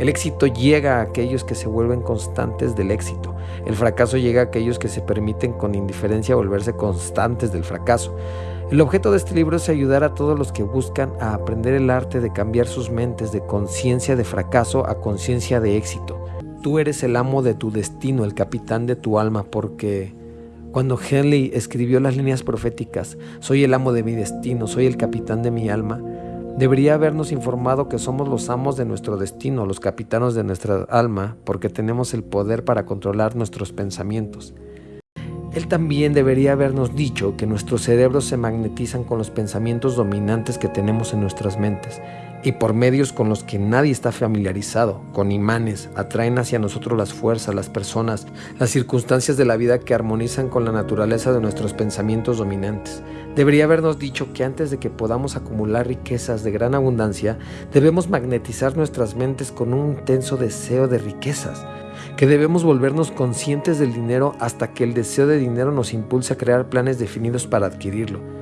El éxito llega a aquellos que se vuelven constantes del éxito. El fracaso llega a aquellos que se permiten con indiferencia volverse constantes del fracaso. El objeto de este libro es ayudar a todos los que buscan a aprender el arte de cambiar sus mentes de conciencia de fracaso a conciencia de éxito. Tú eres el amo de tu destino, el capitán de tu alma, porque cuando Henley escribió las líneas proféticas, soy el amo de mi destino, soy el capitán de mi alma, debería habernos informado que somos los amos de nuestro destino, los capitanos de nuestra alma, porque tenemos el poder para controlar nuestros pensamientos. Él también debería habernos dicho que nuestros cerebros se magnetizan con los pensamientos dominantes que tenemos en nuestras mentes y por medios con los que nadie está familiarizado, con imanes, atraen hacia nosotros las fuerzas, las personas, las circunstancias de la vida que armonizan con la naturaleza de nuestros pensamientos dominantes. Debería habernos dicho que antes de que podamos acumular riquezas de gran abundancia, debemos magnetizar nuestras mentes con un intenso deseo de riquezas, que debemos volvernos conscientes del dinero hasta que el deseo de dinero nos impulse a crear planes definidos para adquirirlo